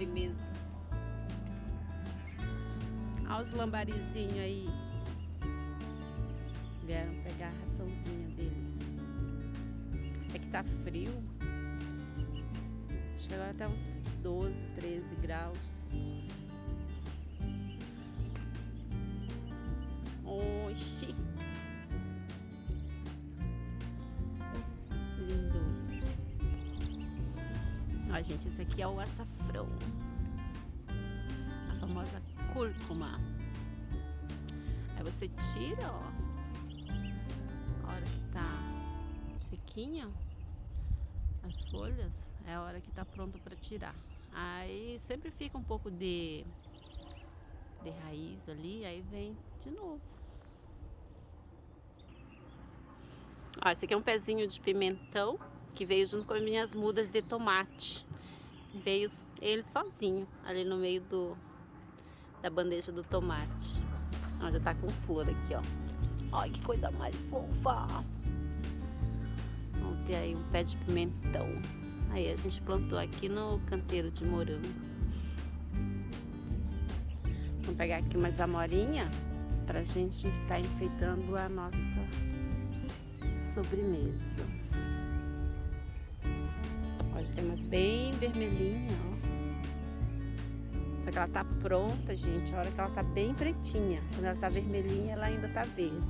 sobremesa. Olha os lambarizinhos aí. Vieram pegar a raçãozinha deles. É que tá frio. Chegou até uns 12, 13 graus. Ó, gente, esse aqui é o açafrão. A famosa cúrcuma. Aí você tira, ó. A hora que tá sequinha, as folhas, é a hora que tá pronto para tirar. Aí sempre fica um pouco de, de raiz ali, aí vem de novo. Ó, esse aqui é um pezinho de pimentão que veio junto com as minhas mudas de tomate. Veio ele sozinho ali no meio do, da bandeja do tomate. Ó, já tá com flor aqui, ó. Olha que coisa mais fofa. Vamos ter aí um pé de pimentão. Aí a gente plantou aqui no canteiro de morango. Vamos pegar aqui mais amorinha pra gente estar tá enfeitando a nossa sobremesa. Pode ter umas bem vermelhinhas, ó. Só que ela tá pronta, gente, a hora que ela tá bem pretinha. Quando ela tá vermelhinha, ela ainda tá verde.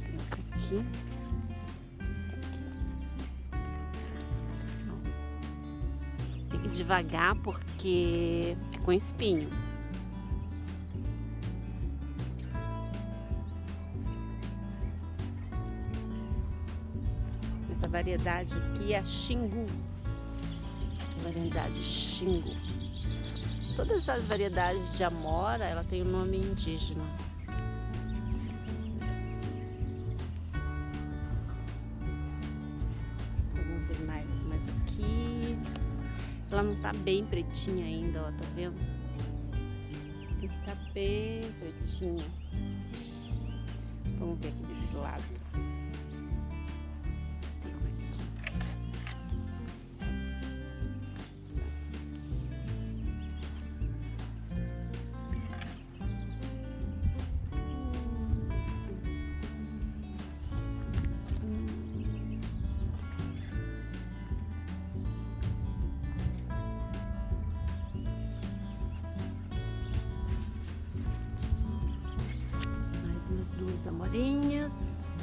Tem aqui. Tem que devagar porque é com espinho. Variedade aqui é a Xingu. Variedade Xingu. Todas as variedades de amora, ela tem o um nome indígena. Vamos ver mais, mais aqui. Ela não tá bem pretinha ainda, ó, tá vendo? Tem que estar tá bem pretinha. Vamos ver aqui desse lado. Duas amorinhas.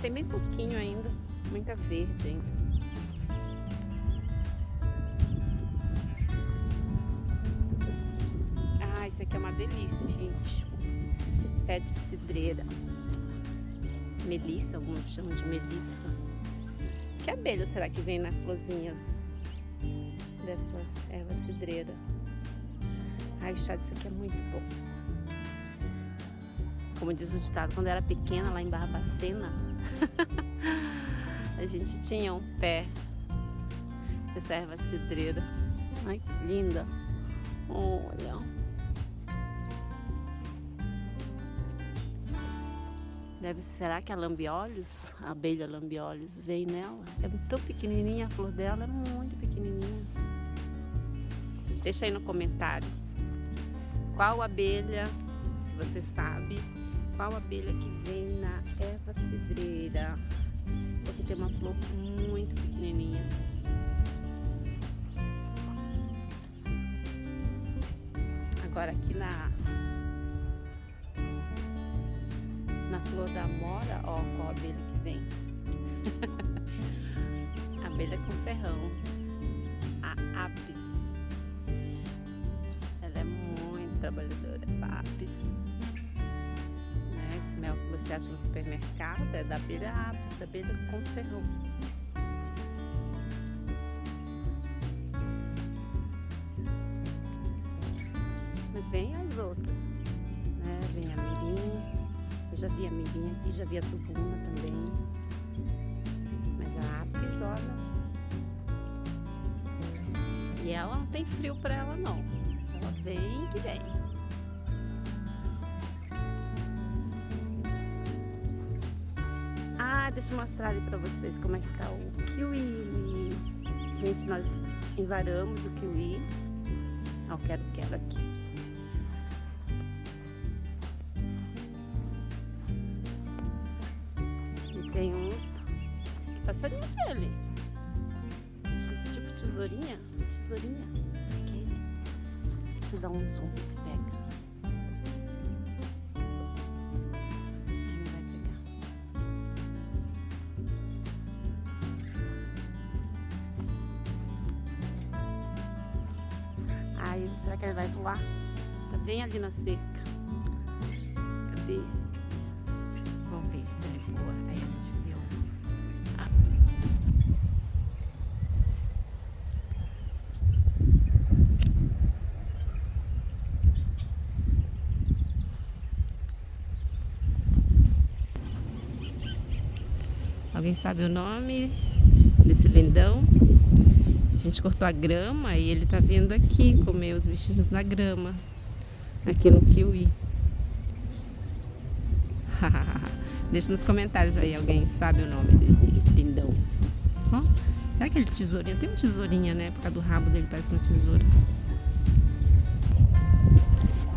Tem bem pouquinho ainda, muita verde ainda. Ah, isso aqui é uma delícia, gente. Pé de cidreira. Melissa, alguns chamam de melissa. Que abelha será que vem na florzinha dessa erva cidreira? Ai, chá disso aqui é muito bom. Como diz o ditado, quando era pequena lá em Barbacena, a gente tinha um pé de erva cidreira. Ai, que linda! Olha! Deve, será que a lambiolhos, a abelha lambiolhos, vem nela? É tão pequenininha, a flor dela é muito pequenininha. Deixa aí no comentário qual abelha, se você sabe, qual abelha que vem na erva cidreira. Porque tem uma flor muito pequenininha. Agora aqui na na flor da mora, ó, qual abelha que vem. abelha com ferrão. A apis. Ela é muito trabalhadora, essa apis mel que você acha no supermercado é da abelha apis, abelha com ferrão. Mas vem as outras, né? Vem a mirim, eu já vi a mirim aqui, já vi a tubuna também. Mas a apis, olha... E ela não tem frio para ela não. Ela vem que vem. Deixa eu mostrar ali pra vocês como é que tá o kiwi. Gente, nós envaramos o kiwi. Ó, quero, quero aqui. E tem uns... Que passarinho aquele? Tipo tesourinha? Tesourinha? Aquele. Deixa eu dar um zoom, se pega. Será que ele vai voar? Tá bem ali na cerca. Cadê? Vamos ver se ele voa. Aí a gente ah. Alguém sabe o nome desse lindão? Gente cortou a grama e ele tá vindo aqui comer os bichinhos na grama. Aqui no kiwi. Deixa nos comentários aí, alguém sabe o nome desse lindão. Ó, é aquele tesourinho? Tem uma tesourinha, né? Por causa do rabo dele, parece uma tesoura.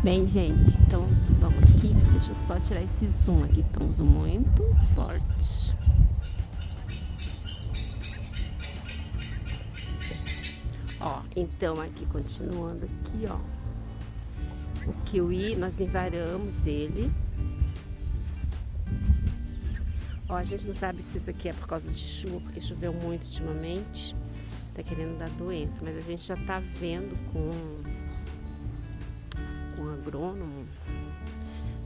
Bem, gente, então vamos aqui. Deixa eu só tirar esse zoom aqui. Estamos muito forte. Ó, então aqui, continuando aqui, ó. O kiwi, nós envaramos ele. Ó, a gente não sabe se isso aqui é por causa de chuva, porque choveu muito ultimamente. Tá querendo dar doença, mas a gente já tá vendo com, com o agrônomo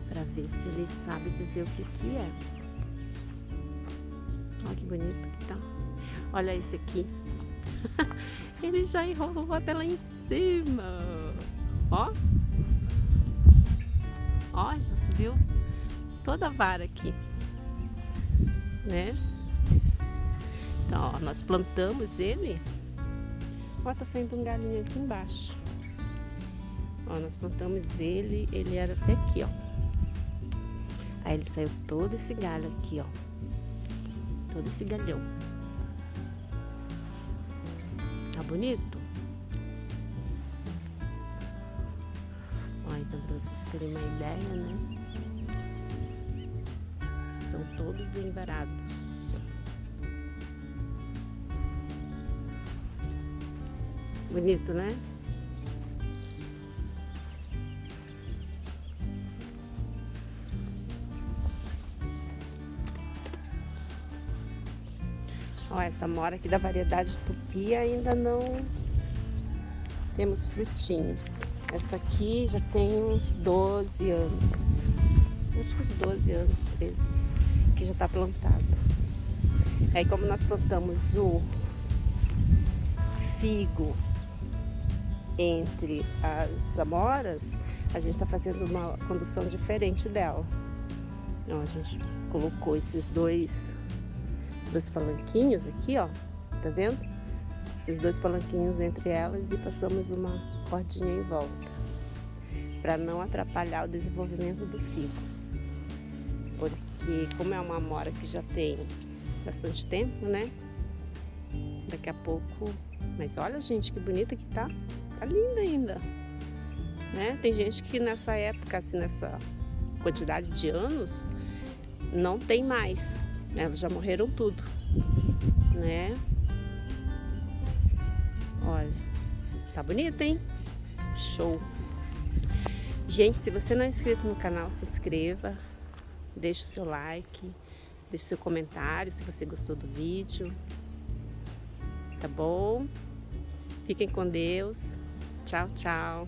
para ver se ele sabe dizer o que que é. Olha que bonito que tá. Olha esse aqui. Ele já enrolou até lá em cima. Ó. Ó, já subiu toda a vara aqui. Né? Então, ó, nós plantamos ele. Ó, tá saindo um galinho aqui embaixo. Ó, nós plantamos ele, ele era até aqui, ó. Aí ele saiu todo esse galho aqui, ó. Todo esse galhão. Tá bonito? Olha, então pra vocês terem uma ideia, né? Estão todos envarados. Bonito, né? Ó, essa mora aqui da variedade tupi ainda não temos frutinhos. Essa aqui já tem uns 12 anos. Acho que uns 12 anos, 13, que já está plantado. Aí como nós plantamos o figo entre as amoras, a gente está fazendo uma condução diferente dela. Então a gente colocou esses dois dois palanquinhos aqui, ó, tá vendo? Esses dois palanquinhos entre elas e passamos uma cordinha em volta, para não atrapalhar o desenvolvimento do figo. Porque como é uma amora que já tem bastante tempo, né? Daqui a pouco... Mas olha, gente, que bonita que tá. Tá linda ainda. Né? Tem gente que nessa época, assim, nessa quantidade de anos, não tem mais. Elas já morreram tudo, né? Olha, tá bonito, hein? Show! Gente, se você não é inscrito no canal, se inscreva, deixe o seu like, deixe seu comentário se você gostou do vídeo, tá bom? Fiquem com Deus. Tchau, tchau.